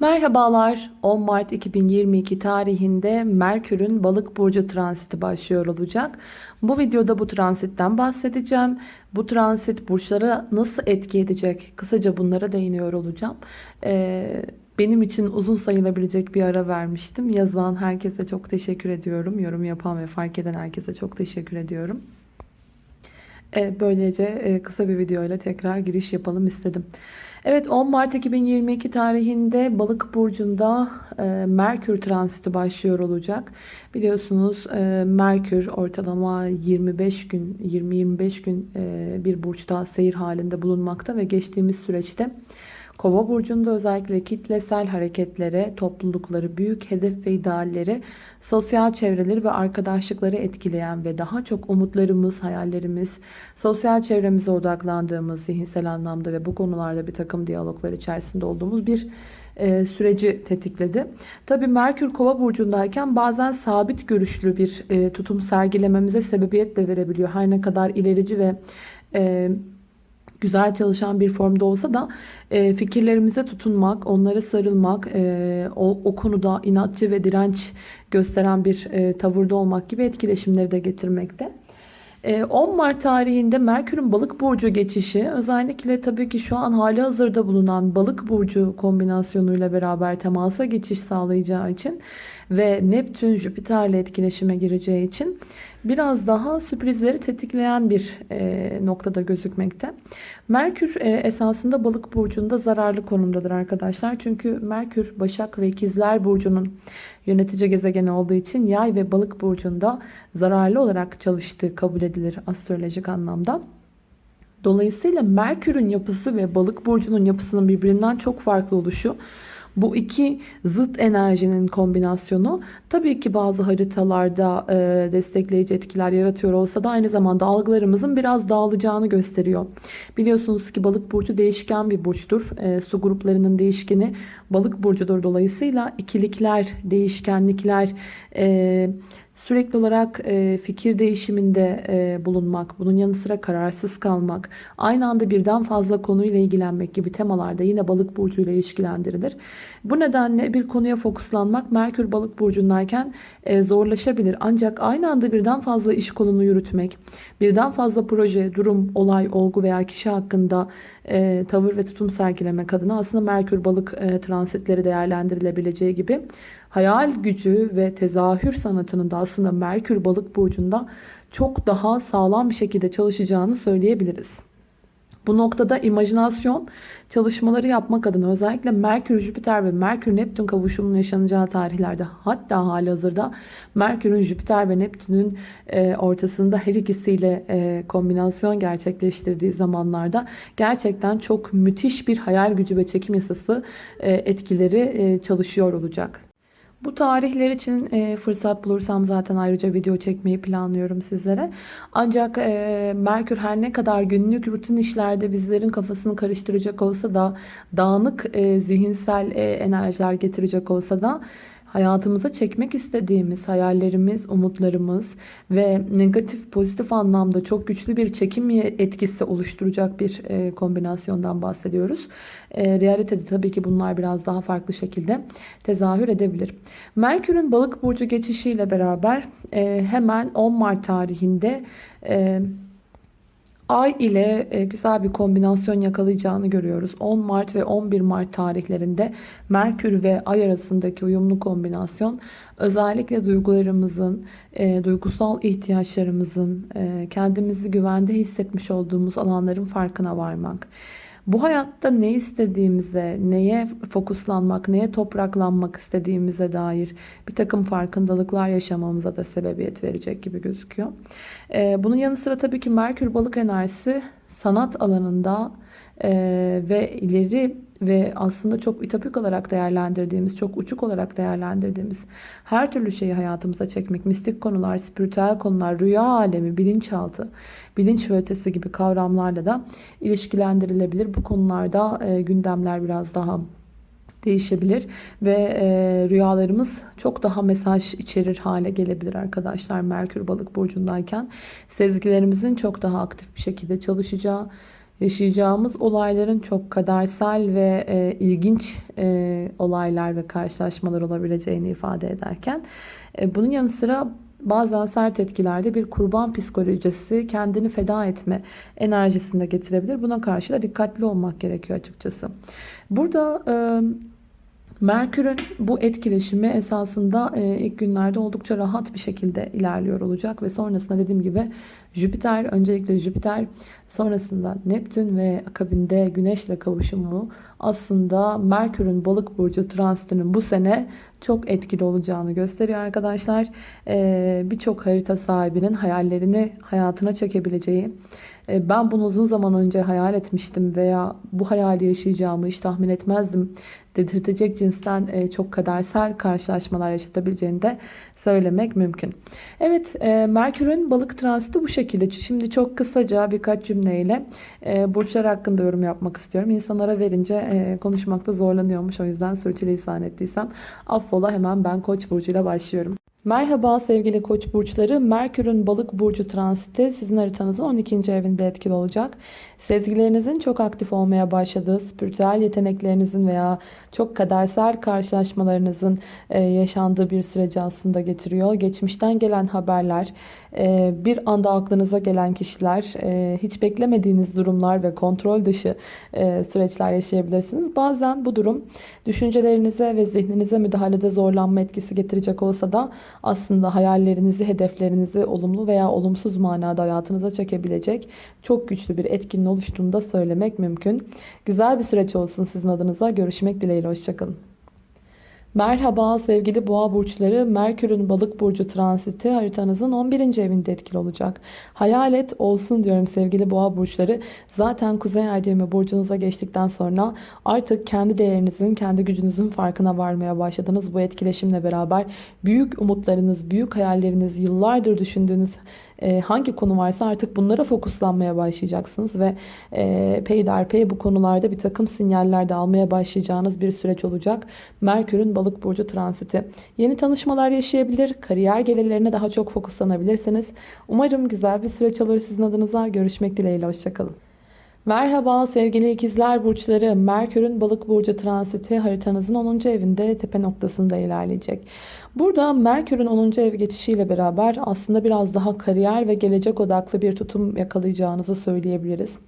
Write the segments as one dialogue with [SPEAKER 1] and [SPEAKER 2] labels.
[SPEAKER 1] Merhabalar 10 Mart 2022 tarihinde Merkür'ün balık burcu transiti başlıyor olacak. Bu videoda bu transitten bahsedeceğim. Bu transit burçlara nasıl etki edecek? Kısaca bunlara değiniyor olacağım. Ee, benim için uzun sayılabilecek bir ara vermiştim. Yazan herkese çok teşekkür ediyorum. Yorum yapan ve fark eden herkese çok teşekkür ediyorum. Ee, böylece e, kısa bir video ile tekrar giriş yapalım istedim. Evet 10 Mart 2022 tarihinde Balık burcunda e, Merkür transiti başlıyor olacak. Biliyorsunuz e, Merkür ortalama 25 gün 20-25 gün e, bir burçta seyir halinde bulunmakta ve geçtiğimiz süreçte Kova burcunda özellikle kitlesel hareketlere, toplulukları, büyük hedef ve idealleri, sosyal çevreleri ve arkadaşlıkları etkileyen ve daha çok umutlarımız, hayallerimiz, sosyal çevremize odaklandığımız zihinsel anlamda ve bu konularda bir takım diyaloglar içerisinde olduğumuz bir e, süreci tetikledi. Tabi Merkür Kova burcundayken bazen sabit görüşlü bir e, tutum sergilememize sebebiyet de verebiliyor. Her ne kadar ilerici ve e, güzel çalışan bir formda olsa da e, fikirlerimize tutunmak, onlara sarılmak, e, o, o konuda inatçı ve direnç gösteren bir e, tavırda olmak gibi etkileşimleri de getirmekte. 10 Mart tarihinde Merkür'ün balık burcu geçişi özellikle tabii ki şu an hali hazırda bulunan balık burcu kombinasyonuyla beraber temasa geçiş sağlayacağı için ve Neptün Jüpiter'le etkileşime gireceği için biraz daha sürprizleri tetikleyen bir e, noktada gözükmekte. Merkür e, esasında balık burcunda zararlı konumdadır arkadaşlar. Çünkü Merkür Başak ve İkizler burcunun yönetici gezegeni olduğu için yay ve balık burcunda zararlı olarak çalıştığı kabul edilir astrolojik anlamda. Dolayısıyla Merkür'ün yapısı ve balık burcunun yapısının birbirinden çok farklı oluşu bu iki zıt enerjinin kombinasyonu tabii ki bazı haritalarda e, destekleyici etkiler yaratıyor olsa da aynı zamanda algılarımızın biraz dağılacağını gösteriyor. Biliyorsunuz ki balık burcu değişken bir burçtur. E, su gruplarının değişkeni balık burcudur. Dolayısıyla ikilikler, değişkenlikler, e, Sürekli olarak e, fikir değişiminde e, bulunmak, bunun yanı sıra kararsız kalmak, aynı anda birden fazla konuyla ilgilenmek gibi temalarda yine balık burcu ile ilişkilendirilir. Bu nedenle bir konuya fokuslanmak Merkür balık burcundayken e, zorlaşabilir. Ancak aynı anda birden fazla iş kolunu yürütmek, birden fazla proje, durum, olay, olgu veya kişi hakkında tavır ve tutum sergilemek adına aslında Merkür balık transitleri değerlendirilebileceği gibi hayal gücü ve tezahür sanatının da aslında Merkür balık burcunda çok daha sağlam bir şekilde çalışacağını söyleyebiliriz. Bu noktada imajinasyon çalışmaları yapmak adına özellikle Merkür, Jüpiter ve Merkür, Neptün kavuşumunun yaşanacağı tarihlerde hatta hali hazırda Merkür'ün, Jüpiter ve Neptün'ün e, ortasında her ikisiyle e, kombinasyon gerçekleştirdiği zamanlarda gerçekten çok müthiş bir hayal gücü ve çekim yasası e, etkileri çalışıyor olacak. Bu tarihler için e, fırsat bulursam zaten ayrıca video çekmeyi planlıyorum sizlere. Ancak e, Merkür her ne kadar günlük rutin işlerde bizlerin kafasını karıştıracak olsa da dağınık e, zihinsel e, enerjiler getirecek olsa da hayatımıza çekmek istediğimiz hayallerimiz, umutlarımız ve negatif pozitif anlamda çok güçlü bir çekim etkisi oluşturacak bir e, kombinasyondan bahsediyoruz. E, realitede tabii ki bunlar biraz daha farklı şekilde tezahür edebilir. Merkür'ün balık burcu geçişiyle beraber e, hemen 10 Mart tarihinde Ay ile e, güzel bir kombinasyon yakalayacağını görüyoruz. 10 Mart ve 11 Mart tarihlerinde Merkür ve Ay arasındaki uyumlu kombinasyon özellikle duygularımızın, e, duygusal ihtiyaçlarımızın, e, kendimizi güvende hissetmiş olduğumuz alanların farkına varmak bu hayatta ne istediğimize, neye fokuslanmak, neye topraklanmak istediğimize dair bir takım farkındalıklar yaşamamıza da sebebiyet verecek gibi gözüküyor. Ee, bunun yanı sıra tabii ki Merkür balık enerjisi sanat alanında e, ve ileri ve aslında çok ütopik olarak değerlendirdiğimiz, çok uçuk olarak değerlendirdiğimiz her türlü şeyi hayatımıza çekmek, mistik konular, spiritüel konular, rüya alemi, bilinçaltı, bilinç ve ötesi gibi kavramlarla da ilişkilendirilebilir. Bu konularda e, gündemler biraz daha değişebilir ve e, rüyalarımız çok daha mesaj içerir hale gelebilir arkadaşlar Merkür balık burcundayken. Sezgilerimizin çok daha aktif bir şekilde çalışacağı yaşayacağımız olayların çok kadersel ve e, ilginç e, olaylar ve karşılaşmalar olabileceğini ifade ederken e, bunun yanı sıra bazen sert etkilerde bir kurban psikolojisi kendini feda etme enerjisinde getirebilir. Buna karşı da dikkatli olmak gerekiyor açıkçası. Burada e, Merkür'ün bu etkileşimi esasında e, ilk günlerde oldukça rahat bir şekilde ilerliyor olacak ve sonrasında dediğim gibi Jüpiter, öncelikle Jüpiter, sonrasında Neptün ve akabinde Güneş'le kavuşumu aslında Merkür'ün balık burcu transitinin bu sene çok etkili olacağını gösteriyor arkadaşlar. E, Birçok harita sahibinin hayallerini hayatına çekebileceği, e, ben bunu uzun zaman önce hayal etmiştim veya bu hayali yaşayacağımı hiç tahmin etmezdim dedirtecek cinsten e, çok kadersel karşılaşmalar yaşatabileceğini de söylemek mümkün. Evet e, Merkür'ün balık transiti bu şekilde. Şimdi çok kısaca birkaç cümleyle e, burçlar hakkında yorum yapmak istiyorum. İnsanlara verince konuşmakta zorlanıyormuş. O yüzden sürçülisan ettiysem affola hemen ben Koç burcuyla başlıyorum. Merhaba sevgili koç burçları. Merkür'ün balık burcu transiti sizin haritanızın 12. evinde etkili olacak. Sezgilerinizin çok aktif olmaya başladığı, spiritüel yeteneklerinizin veya çok kadersel karşılaşmalarınızın e, yaşandığı bir süreci aslında getiriyor. Geçmişten gelen haberler, e, bir anda aklınıza gelen kişiler, e, hiç beklemediğiniz durumlar ve kontrol dışı süreçler yaşayabilirsiniz. Bazen bu durum düşüncelerinize ve zihninize müdahalede zorlanma etkisi getirecek olsa da aslında hayallerinizi, hedeflerinizi olumlu veya olumsuz manada hayatınıza çekebilecek çok güçlü bir etkinin oluştuğunu da söylemek mümkün. Güzel bir süreç olsun sizin adınıza. Görüşmek dileğiyle. Hoşçakalın. Merhaba sevgili boğa burçları. Merkür'ün balık burcu transiti haritanızın 11. evinde etkili olacak. Hayalet olsun diyorum sevgili boğa burçları. Zaten kuzey ay düğümü burcunuza geçtikten sonra artık kendi değerinizin, kendi gücünüzün farkına varmaya başladınız. Bu etkileşimle beraber büyük umutlarınız, büyük hayalleriniz, yıllardır düşündüğünüz e, hangi konu varsa artık bunlara fokuslanmaya başlayacaksınız ve e, peyderpey bu konularda bir takım sinyaller de almaya başlayacağınız bir süreç olacak. Merkür'ün balık burcu transiti. Yeni tanışmalar yaşayabilir, kariyer gelirlerine daha çok fokuslanabilirsiniz. Umarım güzel bir süreç olur sizin adınıza. Görüşmek dileğiyle, hoşçakalın. Merhaba sevgili ikizler burçları. Merkür'ün balık burcu transiti haritanızın 10. evinde tepe noktasında ilerleyecek. Burada Merkür'ün 10. ev geçişiyle beraber aslında biraz daha kariyer ve gelecek odaklı bir tutum yakalayacağınızı söyleyebiliriz.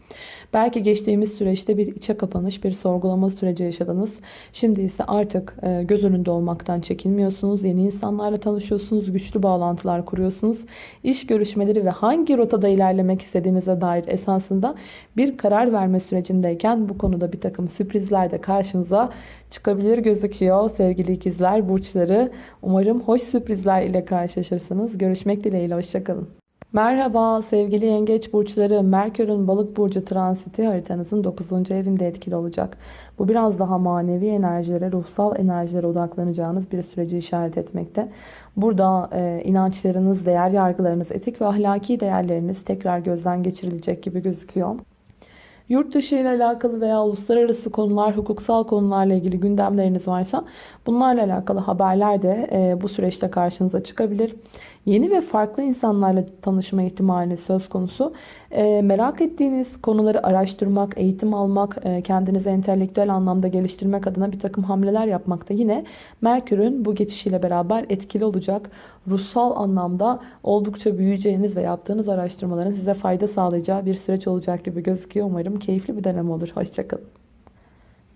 [SPEAKER 1] Belki geçtiğimiz süreçte bir içe kapanış, bir sorgulama süreci yaşadınız. Şimdi ise artık e, göz önünde olmaktan çekinmiyorsunuz. Yeni insanlarla tanışıyorsunuz, güçlü bağlantılar kuruyorsunuz. İş görüşmeleri ve hangi rotada ilerlemek istediğinize dair esasında bir karar verme sürecindeyken bu konuda bir takım sürprizler de karşınıza çıkabilir gözüküyor. Sevgili ikizler, burçları umarım hoş sürprizler ile karşılaşırsınız. Görüşmek dileğiyle, hoşçakalın. Merhaba sevgili yengeç burçları. Merkür'ün balık burcu transiti haritanızın 9. evinde etkili olacak. Bu biraz daha manevi enerjilere, ruhsal enerjilere odaklanacağınız bir süreci işaret etmekte. Burada e, inançlarınız, değer yargılarınız, etik ve ahlaki değerleriniz tekrar gözden geçirilecek gibi gözüküyor. Yurt dışı ile alakalı veya uluslararası konular, hukuksal konularla ilgili gündemleriniz varsa bunlarla alakalı haberler de e, bu süreçte karşınıza çıkabilir yeni ve farklı insanlarla tanışma ihtimali söz konusu. E, merak ettiğiniz konuları araştırmak, eğitim almak, e, kendinizi entelektüel anlamda geliştirmek adına bir takım hamleler yapmakta yine Merkür'ün bu geçişiyle beraber etkili olacak. Ruhsal anlamda oldukça büyüyeceğiniz ve yaptığınız araştırmaların size fayda sağlayacağı bir süreç olacak gibi gözüküyor. Umarım keyifli bir dönem olur. Hoşçakalın.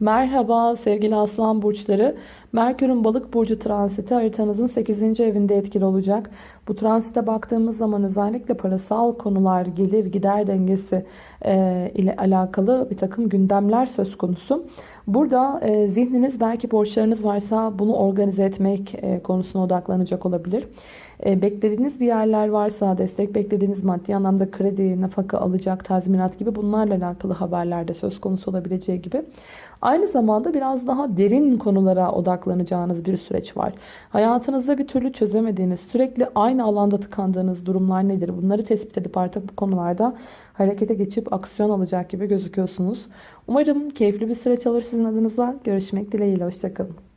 [SPEAKER 1] Merhaba sevgili aslan burçları. Merkür'ün balık burcu transiti haritanızın 8. evinde etkili olacak. Bu transite baktığımız zaman özellikle parasal konular, gelir gider dengesi e, ile alakalı bir takım gündemler söz konusu. Burada e, zihniniz belki borçlarınız varsa bunu organize etmek e, konusuna odaklanacak olabilir. E, beklediğiniz bir yerler varsa, destek beklediğiniz maddi anlamda kredi, nafaka alacak, tazminat gibi bunlarla alakalı haberlerde söz konusu olabileceği gibi. Aynı zamanda biraz daha derin konulara odaklanacağınız bir süreç var. Hayatınızda bir türlü çözemediğiniz, sürekli aynı alanda tıkandığınız durumlar nedir? Bunları tespit edip artık bu konularda harekete geçip aksiyon alacak gibi gözüküyorsunuz. Umarım keyifli bir süreç olur sizin adınıza. Görüşmek dileğiyle. Hoşçakalın.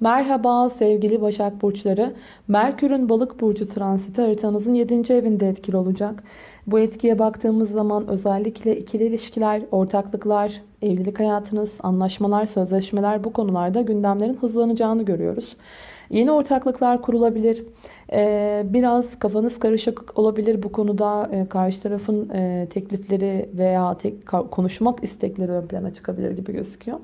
[SPEAKER 1] Merhaba sevgili Başak Burçları. Merkür'ün balık burcu transiti haritanızın 7. evinde etkili olacak. Bu etkiye baktığımız zaman özellikle ikili ilişkiler, ortaklıklar, evlilik hayatınız, anlaşmalar, sözleşmeler bu konularda gündemlerin hızlanacağını görüyoruz. Yeni ortaklıklar kurulabilir. Ee, biraz kafanız karışık olabilir bu konuda. Ee, karşı tarafın e, teklifleri veya konuşmak istekleri ön plana çıkabilir gibi gözüküyor.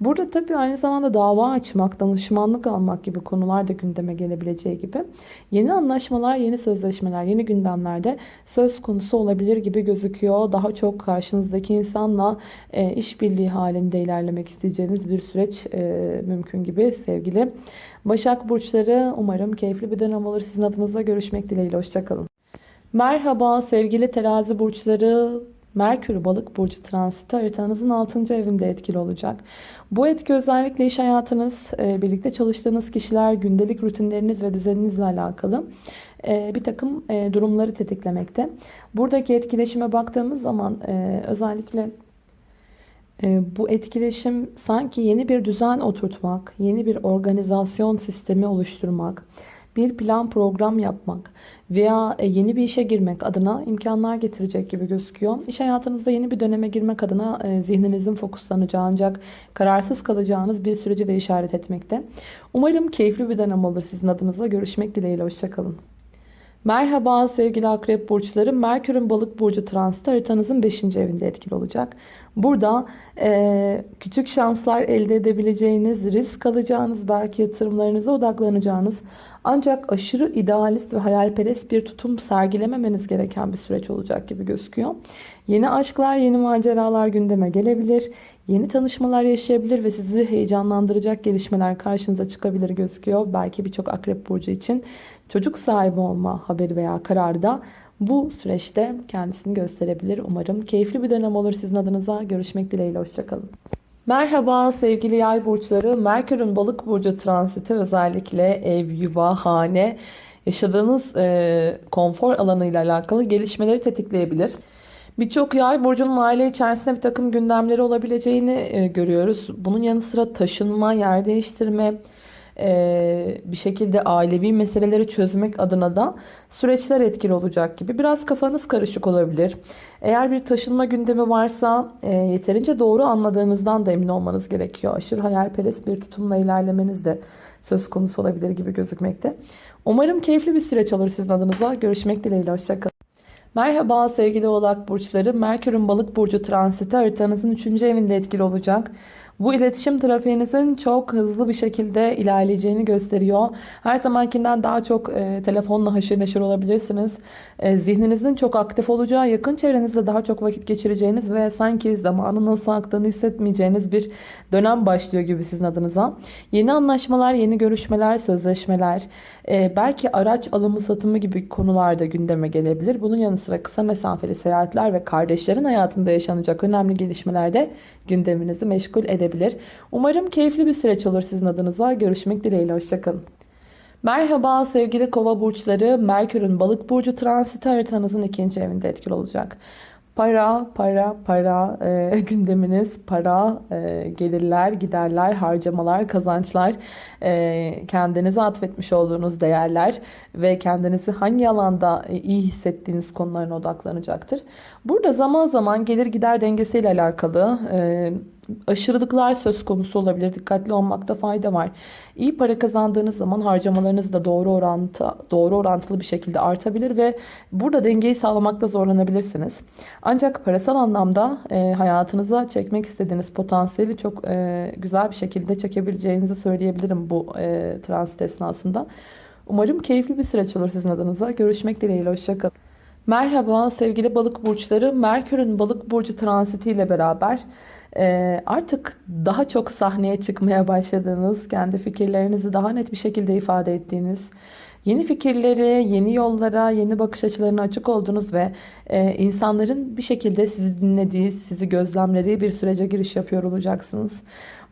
[SPEAKER 1] Burada tabii aynı zamanda dava açmak, danışmanlık almak gibi konular da gündeme gelebileceği gibi yeni anlaşmalar, yeni sözleşmeler, yeni gündemlerde söz konusu olabilir gibi gözüküyor. Daha çok karşınızdaki insanla e, işbirliği halinde ilerlemek isteyeceğiniz bir süreç e, mümkün gibi sevgili Başak Burçları. Umarım keyifli bir dönem olur. Sizin adınıza görüşmek dileğiyle. Hoşçakalın. Merhaba sevgili terazi burçları. Merkür balık burcu transiti haritanızın 6. evinde etkili olacak. Bu etki özellikle iş hayatınız, e, birlikte çalıştığınız kişiler, gündelik rutinleriniz ve düzeninizle alakalı e, bir takım e, durumları tetiklemekte. Buradaki etkileşime baktığımız zaman özellikle bu etkileşim sanki yeni bir düzen oturtmak, yeni bir organizasyon sistemi oluşturmak, bir plan program yapmak veya e, yeni bir işe girmek adına imkanlar getirecek gibi gözüküyor. İş hayatınızda yeni bir döneme girmek adına e, zihninizin fokuslanacağı ancak kararsız kalacağınız bir süreci de işaret etmekte. Umarım keyifli bir dönem olur sizin adınıza. Görüşmek dileğiyle. Hoşçakalın. Merhaba sevgili akrep burçları. Merkür'ün balık burcu transiti haritanızın 5. evinde etkili olacak. Burada e, küçük şanslar elde edebileceğiniz, risk alacağınız, belki yatırımlarınıza odaklanacağınız ancak aşırı idealist ve hayalperest bir tutum sergilememeniz gereken bir süreç olacak gibi gözüküyor. Yeni aşklar, yeni maceralar gündeme gelebilir. Yeni tanışmalar yaşayabilir ve sizi heyecanlandıracak gelişmeler karşınıza çıkabilir gözüküyor. Belki birçok akrep burcu için çocuk sahibi olma haberi veya kararı da bu süreçte kendisini gösterebilir. Umarım keyifli bir dönem olur sizin adınıza. Görüşmek dileğiyle. Hoşçakalın. Merhaba sevgili yay burçları. Merkür'ün balık burcu transiti özellikle ev, yuva, hane, yaşadığınız e, konfor alanıyla alakalı gelişmeleri tetikleyebilir. Birçok yay burcunun aile içerisinde bir takım gündemleri olabileceğini e, görüyoruz. Bunun yanı sıra taşınma, yer değiştirme, e, bir şekilde ailevi meseleleri çözmek adına da süreçler etkili olacak gibi. Biraz kafanız karışık olabilir. Eğer bir taşınma gündemi varsa e, yeterince doğru anladığınızdan da emin olmanız gerekiyor. Aşırı hayalperest bir tutumla ilerlemeniz de söz konusu olabilir gibi gözükmekte. Umarım keyifli bir süreç olur sizin adınıza. Görüşmek dileğiyle. Hoşçakalın. Merhaba sevgili oğlak burçları. Merkür'ün balık burcu transiti haritanızın 3. evinde etkili olacak. Bu iletişim trafiğinizin çok hızlı bir şekilde ilerleyeceğini gösteriyor. Her zamankinden daha çok e, telefonla haşır neşir olabilirsiniz. E, zihninizin çok aktif olacağı, yakın çevrenizde daha çok vakit geçireceğiniz ve sanki zamanın nasıl aktığını hissetmeyeceğiniz bir dönem başlıyor gibi sizin adınıza. Yeni anlaşmalar, yeni görüşmeler, sözleşmeler, e, belki araç alımı satımı gibi konularda gündeme gelebilir. Bunun yanı sıra kısa mesafeli seyahatler ve kardeşlerin hayatında yaşanacak önemli gelişmelerde gündeminizi meşgul edebilir. Umarım keyifli bir süreç olur sizin adınıza. Görüşmek dileğiyle. Hoşçakalın. Merhaba sevgili kova burçları. Merkür'ün balık burcu transiti haritanızın ikinci evinde etkili olacak. Para, para, para e, gündeminiz, para, e, gelirler, giderler, harcamalar, kazançlar, e, kendinize atfetmiş olduğunuz değerler ve kendinizi hangi alanda e, iyi hissettiğiniz konularına odaklanacaktır. Burada zaman zaman gelir gider dengesiyle alakalı e, aşırılıklar söz konusu olabilir. Dikkatli olmakta fayda var. İyi para kazandığınız zaman harcamalarınız da doğru orantı, doğru orantılı bir şekilde artabilir ve burada dengeyi sağlamakta zorlanabilirsiniz. Ancak parasal anlamda e, hayatınıza çekmek istediğiniz potansiyeli çok e, güzel bir şekilde çekebileceğinizi söyleyebilirim bu e, transit esnasında. Umarım keyifli bir süreç olur sizin adınıza. Görüşmek dileğiyle. Hoşçakalın. Merhaba sevgili balık burçları. Merkür'ün balık burcu transitiyle beraber e, artık daha çok sahneye çıkmaya başladığınız, kendi fikirlerinizi daha net bir şekilde ifade ettiğiniz, yeni fikirleri, yeni yollara, yeni bakış açılarına açık olduğunuz ve e, insanların bir şekilde sizi dinlediği, sizi gözlemlediği bir sürece giriş yapıyor olacaksınız.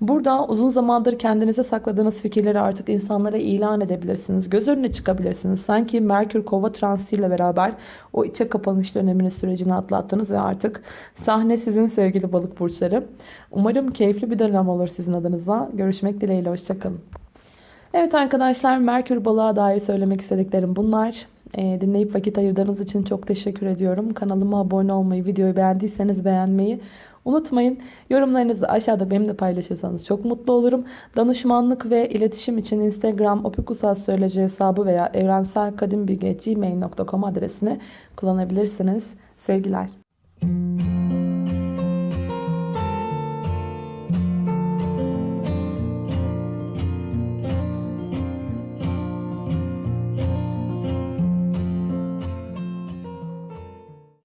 [SPEAKER 1] Burada uzun zamandır kendinize sakladığınız fikirleri artık insanlara ilan edebilirsiniz. Göz önüne çıkabilirsiniz. Sanki Merkür Kova transitiyle beraber o içe kapanış dönemini sürecini atlattınız ve artık sahne sizin sevgili balık burçları. Umarım keyifli bir dönem olur sizin adınıza. Görüşmek dileğiyle. Hoşçakalın. Evet arkadaşlar Merkür balığa dair söylemek istediklerim bunlar. Ee, dinleyip vakit ayırdığınız için çok teşekkür ediyorum. Kanalıma abone olmayı, videoyu beğendiyseniz beğenmeyi unutmayın. Yorumlarınızı aşağıda benimle paylaşırsanız çok mutlu olurum. Danışmanlık ve iletişim için Instagram opikusastroloji hesabı veya evrenselkadimbilgi.gmail.com adresini kullanabilirsiniz. Sevgiler.